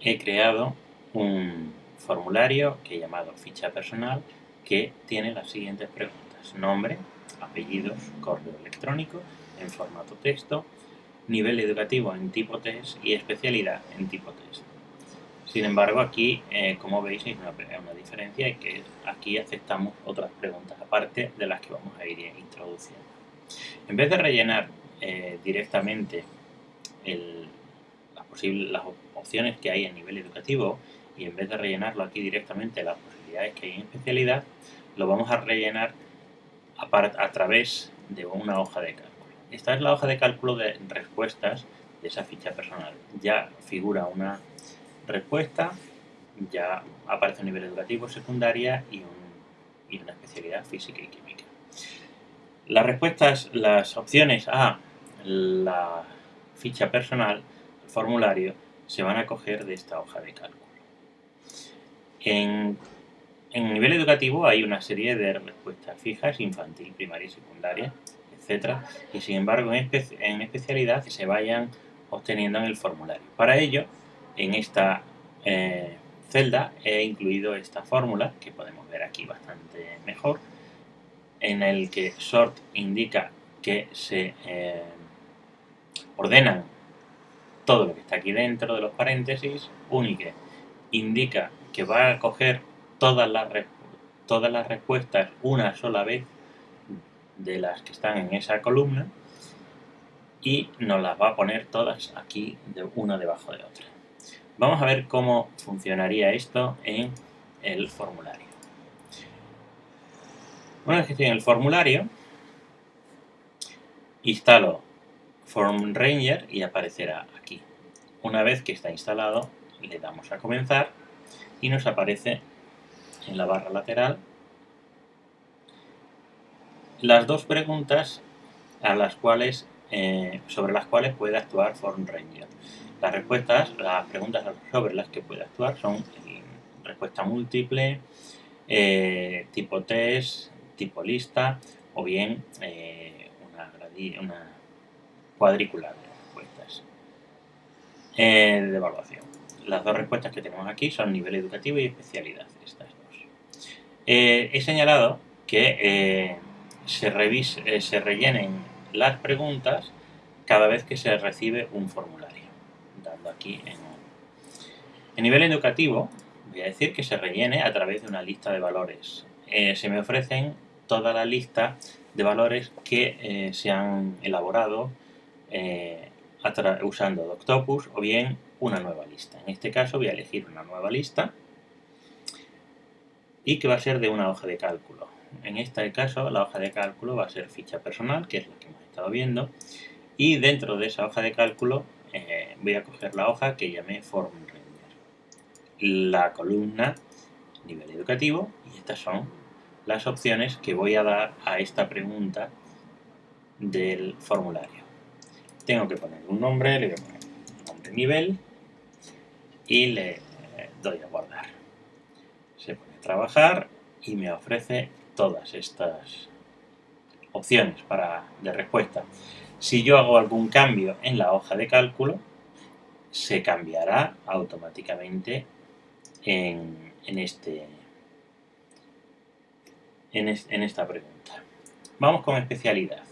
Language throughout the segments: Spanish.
he creado un formulario que he llamado ficha personal que tiene las siguientes preguntas. Nombre, apellidos, correo electrónico en formato texto, nivel educativo en tipo test y especialidad en tipo test. Sin embargo, aquí, eh, como veis, hay una, una, diferencia y que aquí aceptamos otras preguntas aparte de las que vamos a ir introduciendo. En vez de rellenar eh, directamente las, posibles, las opciones que hay a nivel educativo y en vez de rellenarlo aquí directamente las posibilidades que hay en especialidad, lo vamos a rellenar a, a través de una hoja de cálculo. Esta es la hoja de cálculo de respuestas de esa ficha personal. Ya figura una respuesta, ya aparece un nivel educativo secundaria y, y una especialidad física y química. Las respuestas, las opciones a la ficha personal, formulario, se van a coger de esta hoja de cálculo. En, nivel educativo hay una serie de respuestas fijas, infantil, primaria y secundaria, etc. Y sin embargo, en, en especialidad se vayan obteniendo en el formulario. Para ello, en esta eh, celda he incluido esta fórmula, que podemos ver aquí bastante mejor, en el que sort indica que se eh, ordenan todo lo que está aquí dentro de los paréntesis, unique indica que va a coger todas las, todas las respuestas una sola vez de las que están en esa columna y nos las va a poner todas aquí de una debajo de otra. Vamos a ver cómo funcionaría esto en el formulario. Una vez que estoy en el formulario, instalo Form Ranger y aparecerá aquí. Una vez que está instalado, le damos a comenzar y nos aparece en la barra lateral las dos preguntas a las cuales, eh, sobre las cuales puede actuar Form Ranger. Las respuestas, las preguntas sobre las que puede actuar son respuesta múltiple, eh, tipo test, tipo lista o bien eh, una, cuadrícula de respuestas eh, de evaluación. Las dos respuestas que tenemos aquí son nivel educativo y especialidad, estas dos. he señalado que se, revise, se rellenen las preguntas cada vez que se recibe un formulario aquí en, en nivel educativo, voy a decir que se rellene a través de una lista de valores. Eh, se me ofrecen toda la lista de valores que eh, se han elaborado eh, usando Doctopus o bien una nueva lista. En este caso voy a elegir una nueva lista y que va a ser de una hoja de cálculo. En este caso la hoja de cálculo va a ser ficha personal, que es la que hemos estado viendo, y dentro de esa hoja de cálculo eh, voy a coger la hoja que llamé Form Render, la columna nivel educativo y estas son las opciones que voy a dar a esta pregunta del formulario. Tengo que poner un nombre, le voy a poner nombre nivel y le doy a guardar. Se pone a trabajar y me ofrece todas estas opciones para, de respuesta. Si yo hago algún cambio en la hoja de cálculo, se cambiará automáticamente en, este, en, en esta pregunta. Vamos con especialidad.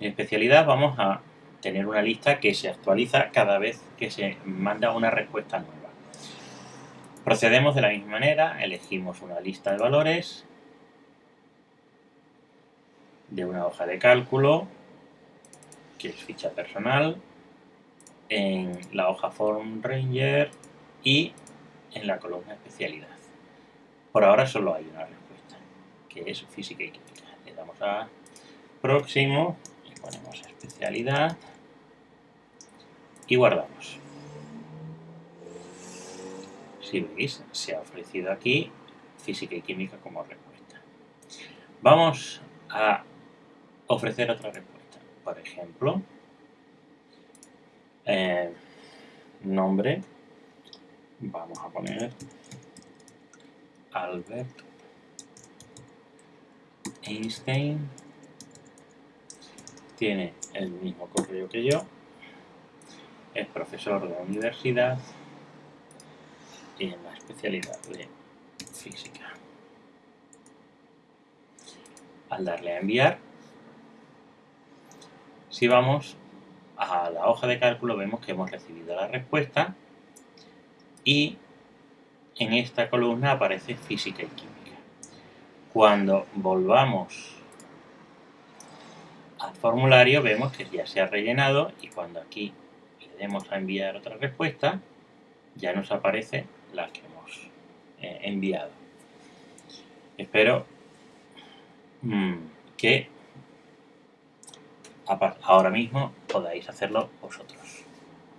En especialidad vamos a tener una lista que se actualiza cada vez que se manda una respuesta nueva. Procedemos de la misma manera, elegimos una lista de valores de una hoja de cálculo, que es ficha personal, en la hoja Form Ranger y en la columna especialidad. Por ahora solo hay una respuesta, que es física y química. Le damos a próximo y ponemos especialidad y guardamos. Si veis, se ha ofrecido aquí física y química como respuesta. Vamos a ofrecer otra respuesta por ejemplo, eh, nombre, vamos a poner Albert Einstein, tiene el mismo correo que yo, es profesor de la universidad en la especialidad de física. Al darle a enviar, si vamos a la hoja de cálculo vemos que hemos recibido la respuesta y en esta columna aparece física y química. Cuando volvamos al formulario vemos que ya se ha rellenado y cuando aquí le demos a enviar otra respuesta ya nos aparece la que hemos eh, enviado. Espero mm, que ahora mismo podáis hacerlo vosotros.